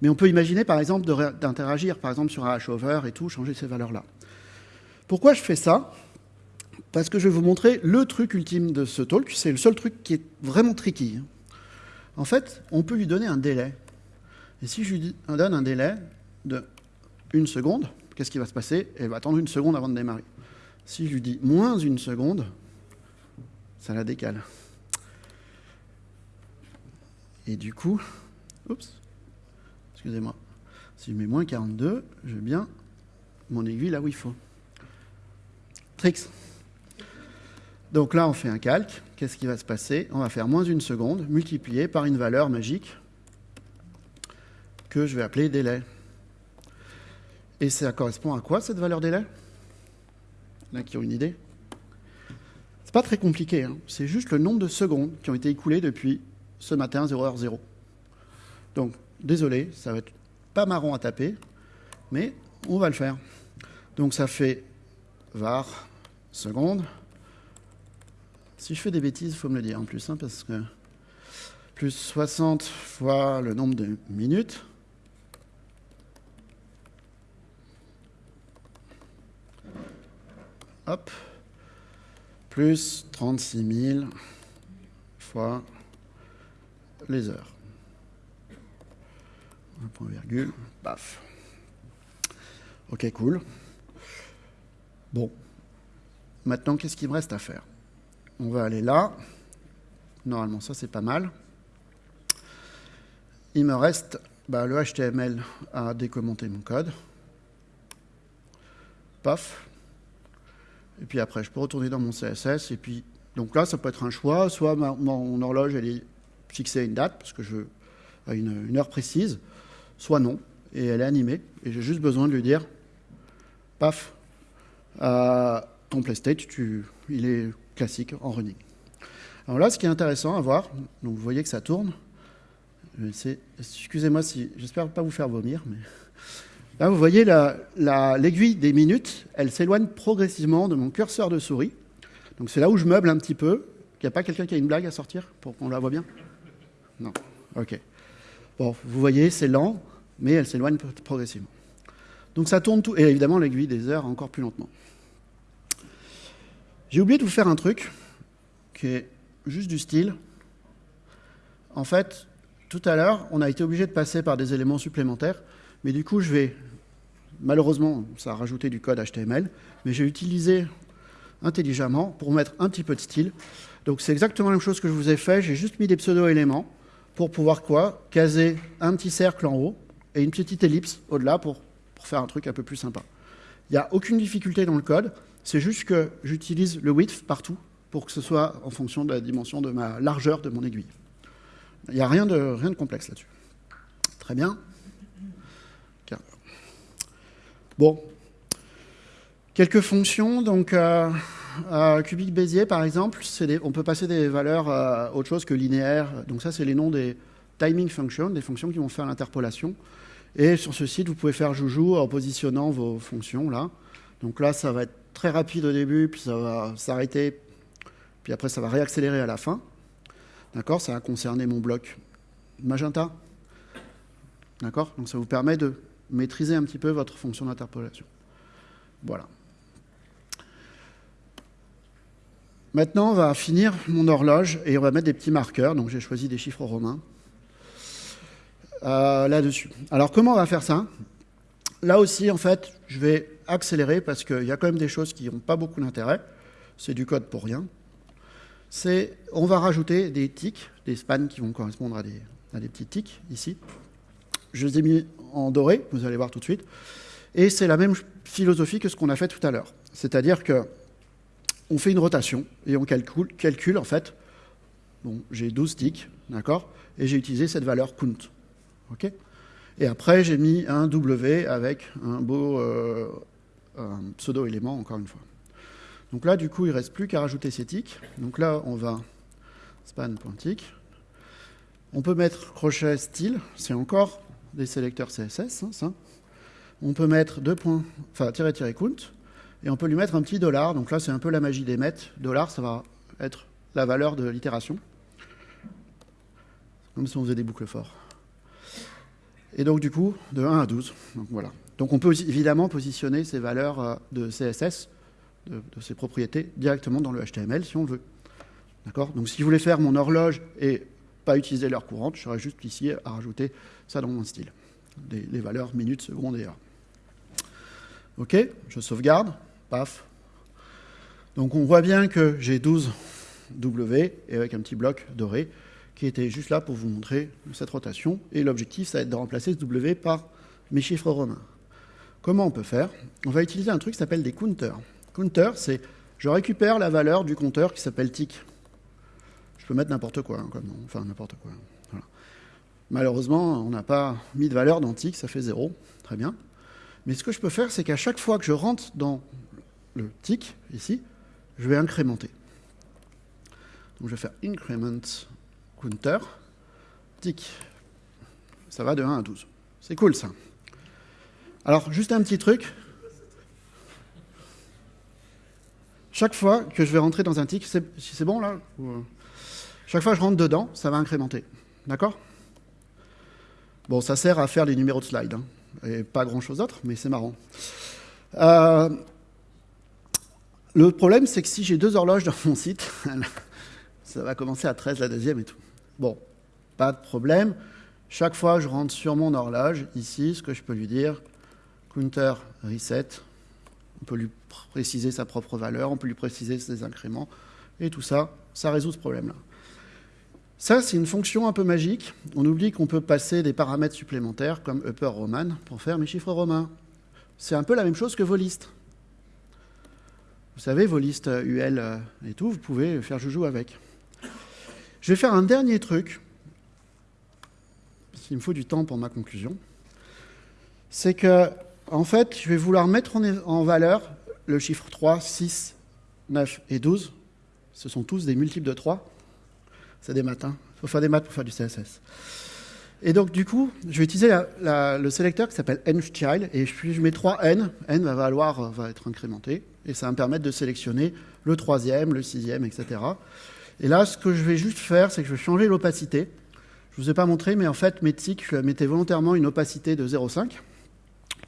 S1: Mais on peut imaginer, par exemple, d'interagir, par exemple, sur un hashover et tout, changer ces valeurs-là. Pourquoi je fais ça? Parce que je vais vous montrer le truc ultime de ce talk. C'est le seul truc qui est vraiment tricky. En fait, on peut lui donner un délai. Et si je lui donne un délai de une seconde, qu'est-ce qui va se passer? Elle va attendre une seconde avant de démarrer. Si je lui dis moins une seconde, ça la décale. Et du coup, oups, excusez-moi, si je mets moins 42, je bien mon aiguille là où il faut. Tricks. Donc là, on fait un calque. Qu'est-ce qui va se passer? On va faire moins une seconde multiplié par une valeur magique que je vais appeler délai. Et ça correspond à quoi cette valeur délai? A qui ont une idée? C'est pas très compliqué, hein. c'est juste le nombre de secondes qui ont été écoulées depuis ce matin 0h0. Donc, désolé, ça va être pas marrant à taper, mais on va le faire. Donc ça fait var seconde. Si je fais des bêtises, il faut me le dire en plus, hein, parce que plus 60 fois le nombre de minutes, hop, plus 36 000 fois les heures. Un point virgule, paf. Ok, cool. Bon, maintenant, qu'est-ce qu'il me reste à faire? On va aller là. Normalement, ça, c'est pas mal. Il me reste bah, le HTML à décommenter mon code. Paf, et puis après, je peux retourner dans mon CSS. Et puis, donc là, ça peut être un choix. Soit mon horloge, elle est fixée à une date, parce que je à une, heure précise, soit non, et elle est animée. Et j'ai juste besoin de lui dire, paf, ton playstate, tu, il est classique en running. Alors là, ce qui est intéressant à voir, donc vous voyez que ça tourne. Excusez-moi si, j'espère pas vous faire vomir, mais Là, vous voyez l'aiguille des minutes, elle s'éloigne progressivement de mon curseur de souris. Donc c'est là où je meuble un petit peu. Il n'y a pas quelqu'un qui a une blague à sortir pour qu'on la voit bien? Non. Ok. Bon, vous voyez, c'est lent, mais elle s'éloigne progressivement. Donc ça tourne tout, et évidemment l'aiguille des heures encore plus lentement. J'ai oublié de vous faire un truc qui est juste du style. En fait, tout à l'heure, on a été obligé de passer par des éléments supplémentaires, mais du coup, je vais, malheureusement, ça a rajouté du code HTML, mais j'ai utilisé intelligemment pour mettre un petit peu de style. Donc c'est exactement la même chose que je vous ai fait, j'ai juste mis des pseudo-éléments pour pouvoir quoi? Caser un petit cercle en haut et une petite ellipse au-delà pour, pour faire un truc un peu plus sympa. Il n'y a aucune difficulté dans le code, c'est juste que j'utilise le width partout pour que ce soit en fonction de la dimension de ma largeur de mon aiguille. Il n'y a rien de, rien de complexe là-dessus. Très bien. Bon. Quelques fonctions. Donc, euh, euh, Bézier, par exemple, on peut passer des valeurs à autre chose que linéaire. Donc ça, c'est les noms des timing functions, des fonctions qui vont faire l'interpolation. Et sur ce site, vous pouvez faire joujou en positionnant vos fonctions là. Donc là, ça va être très rapide au début, puis ça va s'arrêter, puis après ça va réaccélérer à la fin. D'accord? Ça va concerner mon bloc magenta. D'accord? Donc ça vous permet de maîtriser un petit peu votre fonction d'interpolation. Voilà. Maintenant, on va finir mon horloge et on va mettre des petits marqueurs. Donc j'ai choisi des chiffres romains euh, là-dessus. Alors comment on va faire ça? Là aussi, en fait, je vais accélérer parce qu'il y a quand même des choses qui n'ont pas beaucoup d'intérêt. C'est du code pour rien. On va rajouter des tics, des spans qui vont correspondre à des, petits tics ici. Je les ai mis en doré, vous allez voir tout de suite. Et c'est la même philosophie que ce qu'on a fait tout à l'heure. C'est-à-dire que on fait une rotation et on calcule, calcule en fait, bon, j'ai 12 ticks, d'accord, et j'ai utilisé cette valeur count. et après, j'ai mis un W avec un beau euh, pseudo-élément, encore une fois. Donc là, du coup, il ne reste plus qu'à rajouter ces ticks. Donc là, on va span.tick. On peut mettre crochet style, c'est encore des sélecteurs CSS, hein, ça. On peut mettre deux points, enfin, tirer, tirer, count, et on peut lui mettre un petit dollar. Donc là, c'est un peu la magie des mètres. Dollar, ça va être la valeur de l'itération. Comme si on faisait des boucles forts. Et donc, du coup, de 1 à 12. Donc, voilà. Donc, on peut évidemment positionner ces valeurs euh, de CSS, de, ces propriétés, directement dans le HTML si on veut. D'accord? Donc, si je voulais faire mon horloge et pas utiliser l'heure courante, je serais juste ici à rajouter ça dans mon style. les valeurs minutes, secondes et heures. OK? Je sauvegarde. Paf. Donc, on voit bien que j'ai 12 W et avec un petit bloc doré qui était juste là pour vous montrer cette rotation. Et l'objectif, ça va être de remplacer ce W par mes chiffres romains. Comment on peut faire On va utiliser un truc qui s'appelle des counters. Counter, c'est je récupère la valeur du compteur qui s'appelle tick. Je peux mettre n'importe quoi, hein, enfin n'importe quoi. Malheureusement, on n'a pas mis de valeur dans tick, ça fait 0. Très bien. Mais ce que je peux faire, c'est qu'à chaque fois que je rentre dans le tick, ici, je vais incrémenter. Donc je vais faire increment counter, tic. Ça va de 1 à 12. C'est cool ça. Alors, juste un petit truc. Chaque fois que je vais rentrer dans un tic, si c'est bon là euh, Chaque fois que je rentre dedans, ça va incrémenter. D'accord? Bon, ça sert à faire les numéros de slide. Hein. Et pas grand-chose d'autre, mais c'est marrant. Euh, le problème, c'est que si j'ai deux horloges dans mon site, ça va commencer à 13 la deuxième et tout. Bon, pas de problème. Chaque fois, je rentre sur mon horloge, ici, ce que je peux lui dire, counter reset, on peut lui préciser sa propre valeur, on peut lui préciser ses incréments, et tout ça, ça résout ce problème-là. Ça, c'est une fonction un peu magique. On oublie qu'on peut passer des paramètres supplémentaires comme upper roman pour faire mes chiffres romains. C'est un peu la même chose que vos listes. Vous savez, vos listes UL euh, et tout, vous pouvez faire joujou avec. Je vais faire un dernier truc, parce qu'il me faut du temps pour ma conclusion. C'est que, en fait, je vais vouloir mettre en valeur le chiffre 3, 6, 9 et 12. Ce sont tous des multiples de 3. C'est des maths. Il faut faire des maths pour faire du CSS. Et donc, du coup, je vais utiliser le sélecteur qui s'appelle nchild, et je mets 3n, n va, valoir, va être incrémenté, et ça va me permettre de sélectionner le troisième, le sixième, etc. Et là, ce que je vais juste faire, c'est que je vais changer l'opacité. Je ne vous ai pas montré, mais en fait, mes tics, je mettais volontairement une opacité de 0,5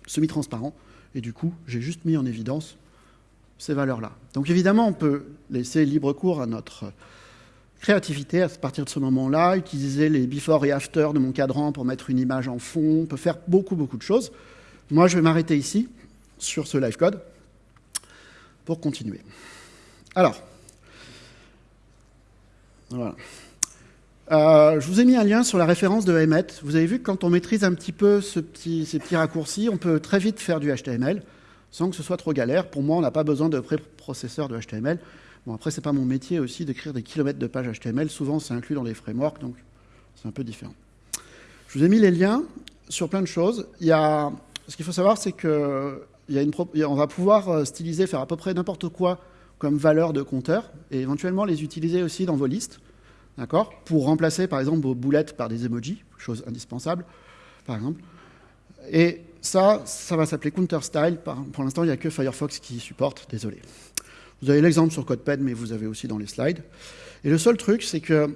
S1: semi-transparent. Et du coup, j'ai juste mis en évidence ces valeurs-là. Donc évidemment, on peut laisser libre cours à notre créativité à partir de ce moment-là, utiliser les before et after de mon cadran pour mettre une image en fond, on peut faire beaucoup, beaucoup de choses. Moi, je vais m'arrêter ici, sur ce live code, pour continuer. Alors, voilà. Euh, je vous ai mis un lien sur la référence de Emmet. Vous avez vu que quand on maîtrise un petit peu ces petits raccourcis, on peut très vite faire du HTML sans que ce soit trop galère. Pour moi, on n'a pas besoin de préprocesseur de HTML. Bon, après, c'est pas mon métier aussi d'écrire des kilomètres de pages HTML. Souvent, c'est inclus dans les frameworks, donc c'est un peu différent. Je vous ai mis les liens sur plein de choses. Il y a... Ce qu'il faut savoir, c'est que va pouvoir euh, styliser, faire à peu près n'importe quoi comme valeur de compteur, et éventuellement les utiliser aussi dans vos listes, d'accord Pour remplacer, par exemple, vos boulettes par des emojis, chose indispensable, par exemple. Et ça, ça va s'appeler counter style. Pour l'instant, il n'y a que Firefox qui supporte, désolé. Vous avez l'exemple sur CodePen, mais vous avez aussi dans les slides. Et le seul truc, c'est que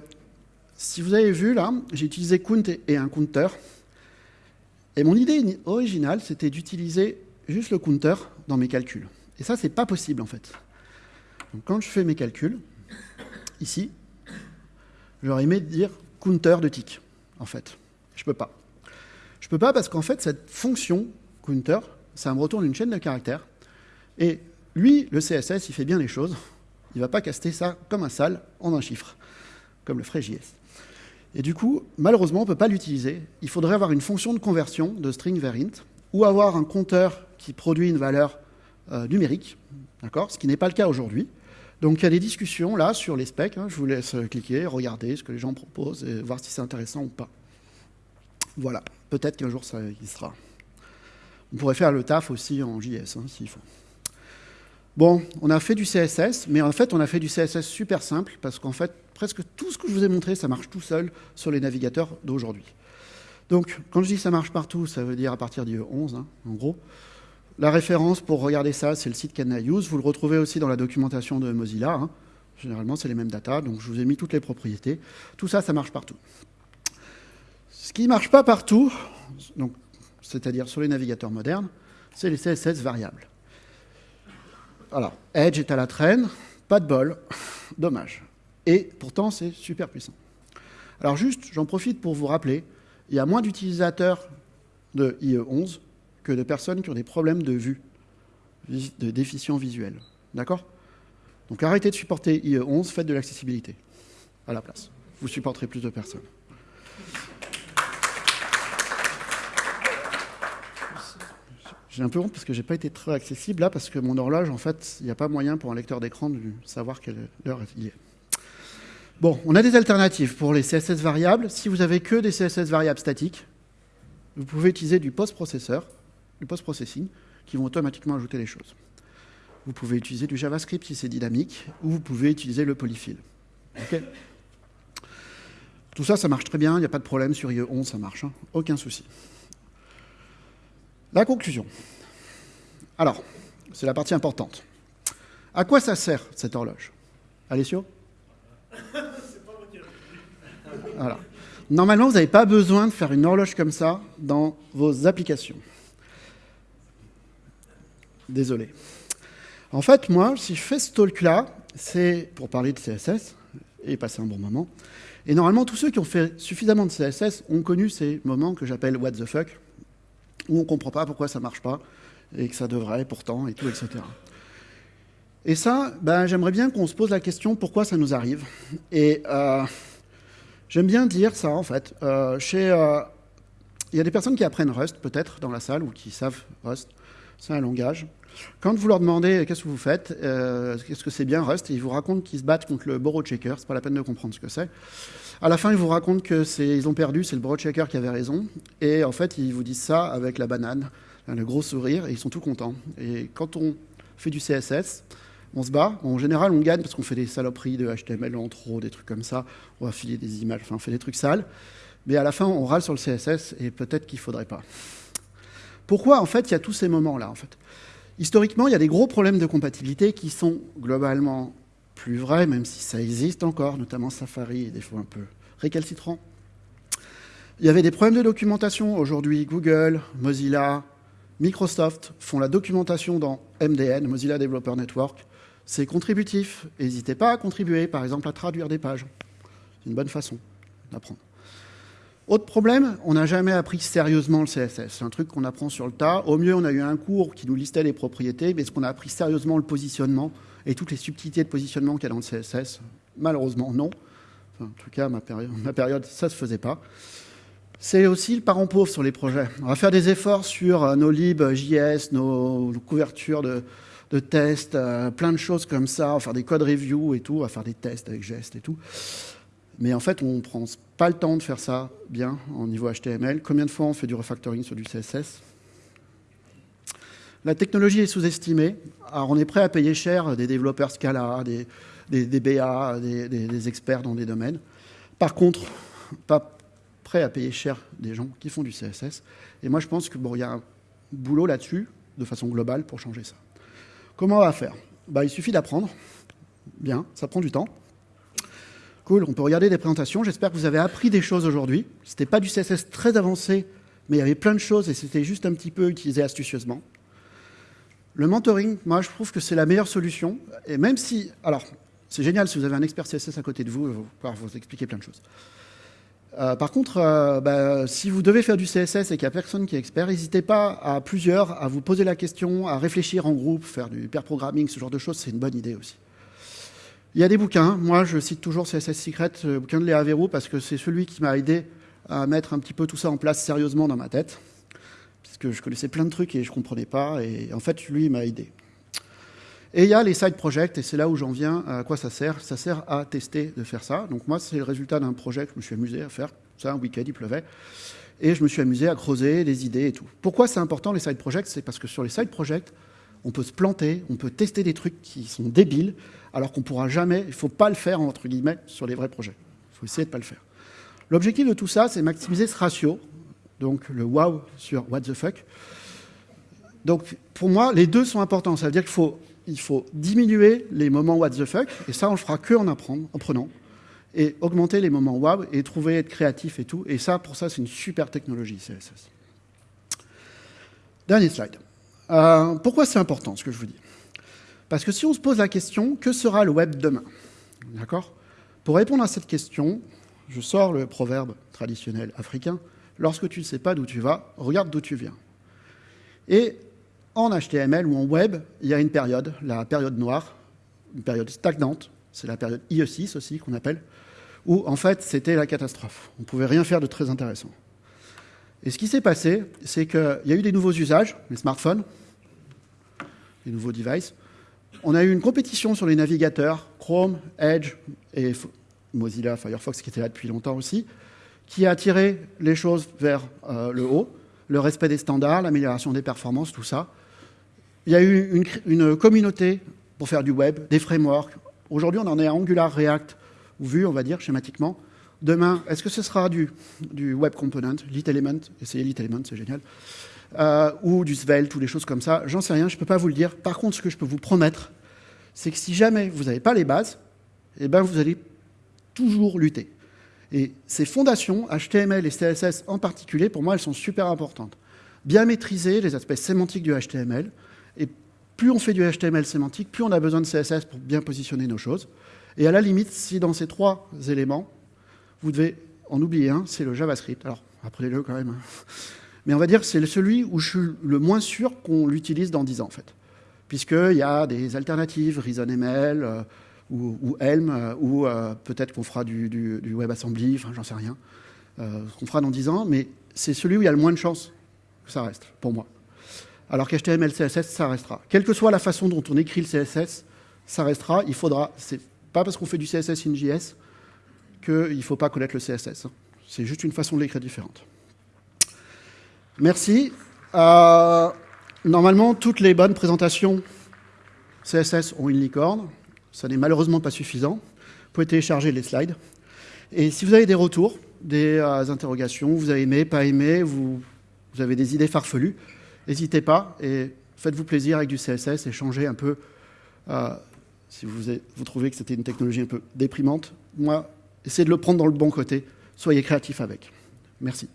S1: si vous avez vu là, j'ai utilisé count et un counter. Et mon idée originale, c'était d'utiliser juste le counter dans mes calculs. Et ça, c'est pas possible en fait. Donc quand je fais mes calculs, ici, j'aurais aimé dire counter de tick, en fait. Je peux pas. Je peux pas parce qu'en fait, cette fonction counter, ça me retourne une chaîne de caractères. Et lui, le CSS, il fait bien les choses. Il ne va pas caster ça comme un sale en un chiffre, comme le ferait JS. Et du coup, malheureusement, on ne peut pas l'utiliser. Il faudrait avoir une fonction de conversion de string vers int, ou avoir un compteur qui produit une valeur euh, numérique, Ce qui n'est pas le cas aujourd'hui. Donc il y a des discussions là sur les specs. Hein. je vous laisse cliquer, regarder ce que les gens proposent et voir si c'est intéressant ou pas. Voilà, peut-être qu'un jour ça y sera. On pourrait faire le taf aussi en JS hein, s'il faut. Bon, on a fait du CSS, mais en fait, on a fait du CSS super simple, parce qu'en fait, presque tout ce que je vous ai montré, ça marche tout seul sur les navigateurs d'aujourd'hui. Donc, quand je dis ça marche partout, ça veut dire à partir du 11, hein, en gros. La référence pour regarder ça, c'est le site Use. Vous le retrouvez aussi dans la documentation de Mozilla. Hein. Généralement, c'est les mêmes datas, donc je vous ai mis toutes les propriétés. Tout ça, ça marche partout. Ce qui ne marche pas partout, c'est-à-dire sur les navigateurs modernes, c'est les CSS variables. Alors, Edge est à la traîne, pas de bol, dommage. Et pourtant, c'est super puissant. Alors juste, j'en profite pour vous rappeler, il y a moins d'utilisateurs de IE11 de personnes qui ont des problèmes de vue, de déficience visuelle. D'accord? Donc arrêtez de supporter IE11, faites de l'accessibilité à la place. Vous supporterez plus de personnes. J'ai un peu honte parce que j'ai pas été très accessible là, parce que mon horloge, en fait, il n'y a pas moyen pour un lecteur d'écran de savoir quelle heure il est. Bon, on a des alternatives pour les CSS variables. Si vous avez que des CSS variables statiques, vous pouvez utiliser du post-processeur, du post-processing, qui vont automatiquement ajouter les choses. Vous pouvez utiliser du JavaScript si c'est dynamique, ou vous pouvez utiliser le polyfill. Tout ça, ça marche très bien, il n'y a pas de problème sur IE11, ça marche, hein. aucun souci. La conclusion. Alors, c'est la partie importante. À quoi ça sert cette horloge? Alessio. Normalement, vous n'avez pas besoin de faire une horloge comme ça dans vos applications. Désolé. En fait, moi, si je fais ce talk-là, c'est pour parler de CSS et passer un bon moment. Et normalement, tous ceux qui ont fait suffisamment de CSS ont connu ces moments que j'appelle what the fuck, où on ne comprend pas pourquoi ça ne marche pas, et que ça devrait pourtant, et tout, etc. Et ça, ben, j'aimerais bien qu'on se pose la question pourquoi ça nous arrive? Et euh, j'aime bien dire ça, en fait. Euh, chez, euh, il y a des personnes qui apprennent Rust, peut-être, dans la salle, ou qui savent Rust. C'est un langage. Quand vous leur demandez qu'est-ce que vous faites, qu'est-ce que c'est bien Rust, ils vous racontent qu'ils se battent contre le borrow checker. C'est pas la peine de comprendre ce que c'est. À la fin, ils vous racontent que ils ont perdu, c'est le borrow checker qui avait raison. Et en fait, ils vous disent ça avec la banane, le gros sourire, et ils sont tout contents. Et quand on fait du CSS, on se bat. En général, on gagne parce qu'on fait des saloperies de HTML en trop, des trucs comme ça. On va filer des images, enfin, on fait des trucs sales. Mais à la fin, on râle sur le CSS et peut-être qu'il ne faudrait pas. Pourquoi, en fait, il y a tous ces moments-là en fait? Historiquement, il y a des gros problèmes de compatibilité qui sont globalement plus vrais, même si ça existe encore, notamment Safari est des fois un peu récalcitrant. Il y avait des problèmes de documentation. Aujourd'hui, Google, Mozilla, Microsoft font la documentation dans MDN, Mozilla Developer Network. C'est contributif. N'hésitez pas à contribuer, par exemple, à traduire des pages. C'est une bonne façon d'apprendre. Autre problème, on n'a jamais appris sérieusement le CSS. C'est un truc qu'on apprend sur le tas. Au mieux, on a eu un cours qui nous listait les propriétés, mais est-ce qu'on a appris sérieusement le positionnement et toutes les subtilités de positionnement qu'il y a dans le CSS Malheureusement, non. en tout cas, ma période, ma période ça ne se faisait pas. C'est aussi le parent pauvre sur les projets. On va faire des efforts sur euh, nos libs JS, nos, couvertures de, tests, euh, plein de choses comme ça, on va faire des code review et tout, on va faire des tests avec gestes et tout. Mais en fait, on ne prend pas le temps de faire ça bien en niveau HTML. Combien de fois on fait du refactoring sur du CSS La technologie est sous-estimée. Alors, on est prêt à payer cher des développeurs Scala, des, BA, des, experts dans des domaines. Par contre, pas prêt à payer cher des gens qui font du CSS. Et moi, je pense qu'il bon, y a un boulot là-dessus, de façon globale, pour changer ça. Comment on va faire? Bah, Il suffit d'apprendre. Bien, ça prend du temps. On peut regarder des présentations. J'espère que vous avez appris des choses aujourd'hui. Ce n'était pas du CSS très avancé, mais il y avait plein de choses et c'était juste un petit peu utilisé astucieusement. Le mentoring, moi, je trouve que c'est la meilleure solution. Et même si... Alors, c'est génial si vous avez un expert CSS à côté de vous, il va pouvoir vous expliquer plein de choses. Euh, par contre, euh, bah, si vous devez faire du CSS et qu'il n'y a personne qui est expert, n'hésitez pas à plusieurs à vous poser la question, à réfléchir en groupe, faire du pair programming, ce genre de choses, c'est une bonne idée aussi. Il y a des bouquins. Moi, je cite toujours CSS Secret, le bouquin de Léa parce que c'est celui qui m'a aidé à mettre un petit peu tout ça en place sérieusement dans ma tête. Puisque je connaissais plein de trucs et je ne comprenais pas. Et en fait, lui, il m'a aidé. Et il y a les side projects, et c'est là où j'en viens. À quoi ça sert Ça sert à tester de faire ça. Donc moi, c'est le résultat d'un projet que je me suis amusé à faire. Ça, un week-end, il pleuvait. Et je me suis amusé à creuser les idées et tout. Pourquoi c'est important les side projects? C'est parce que sur les side projects, on peut se planter, on peut tester des trucs qui sont débiles, alors qu'on ne pourra jamais, il ne faut pas le faire, entre guillemets, sur les vrais projets. Il faut essayer de ne pas le faire. L'objectif de tout ça, c'est maximiser ce ratio, donc le wow sur what the fuck. Donc, pour moi, les deux sont importants. Ça veut dire qu'il faut, diminuer les moments what the fuck, et ça, on le fera que en, en prenant, et augmenter les moments wow, et trouver, être créatif et tout. Et ça, pour ça, c'est une super technologie, CSS. Dernier slide. Euh, pourquoi c'est important, ce que je vous dis? Parce que si on se pose la question, que sera le web demain? D'accord? Pour répondre à cette question, je sors le proverbe traditionnel africain. Lorsque tu ne sais pas d'où tu vas, regarde d'où tu viens. Et en HTML ou en web, il y a une période, la période noire, une période stagnante, c'est la période IE6 aussi qu'on appelle, où en fait c'était la catastrophe. On ne pouvait rien faire de très intéressant. Et ce qui s'est passé, c'est qu'il y a eu des nouveaux usages, les smartphones, les nouveaux devices, on a eu une compétition sur les navigateurs, Chrome, Edge et Mozilla, Firefox qui était là depuis longtemps aussi, qui a attiré les choses vers euh, le haut, le respect des standards, l'amélioration des performances, tout ça. Il y a eu une, communauté pour faire du web, des frameworks. Aujourd'hui, on en est à Angular, React, ou Vue, on va dire, schématiquement. Demain, est-ce que ce sera du, du web component, Lit Element? Essayez Lit Element, c'est génial. Euh, ou du Svelte, ou des choses comme ça. J'en sais rien, je ne peux pas vous le dire. Par contre, ce que je peux vous promettre, c'est que si jamais vous n'avez pas les bases, eh ben vous allez toujours lutter. Et ces fondations, HTML et CSS en particulier, pour moi, elles sont super importantes. Bien maîtriser les aspects sémantiques du HTML, et plus on fait du HTML sémantique, plus on a besoin de CSS pour bien positionner nos choses. Et à la limite, si dans ces trois éléments, vous devez en oublier un, c'est le JavaScript. Alors, apprenez-le quand même. Hein. Mais on va dire que c'est celui où je suis le moins sûr qu'on l'utilise dans 10 ans, en fait. Puisqu'il y a des alternatives, ReasonML euh, ou, ou, Helm, euh, ou euh, peut-être qu'on fera du, WebAssembly, enfin, j'en sais rien, qu'on fera dans 10 ans, mais c'est celui où il y a le moins de chances que ça reste, pour moi. Alors qu'HTML, CSS, ça restera. Quelle que soit la façon dont on écrit le CSS, ça restera. Il faudra. C'est pas parce qu'on fait du CSS in JS qu'il ne faut pas connaître le CSS. Hein. C'est juste une façon de l'écrire différente. Merci. Euh, normalement, toutes les bonnes présentations CSS ont une licorne. Ça n'est malheureusement pas suffisant. Vous pouvez télécharger les slides. Et si vous avez des retours, des euh, interrogations, vous avez aimé, pas aimé, vous, avez des idées farfelues, n'hésitez pas et faites-vous plaisir avec du CSS et changez un peu. Euh, si vous, vous trouvez que c'était une technologie un peu déprimante, moi, essayez de le prendre dans le bon côté. Soyez créatif avec. Merci.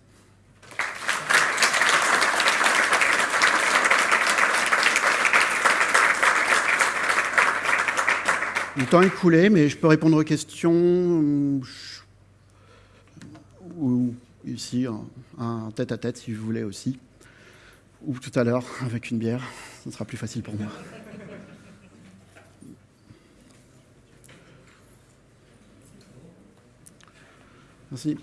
S1: Le temps est coulé, mais je peux répondre aux questions ou ici, un tête à tête si vous voulez aussi. Ou tout à l'heure avec une bière, ce sera plus facile pour moi. Merci.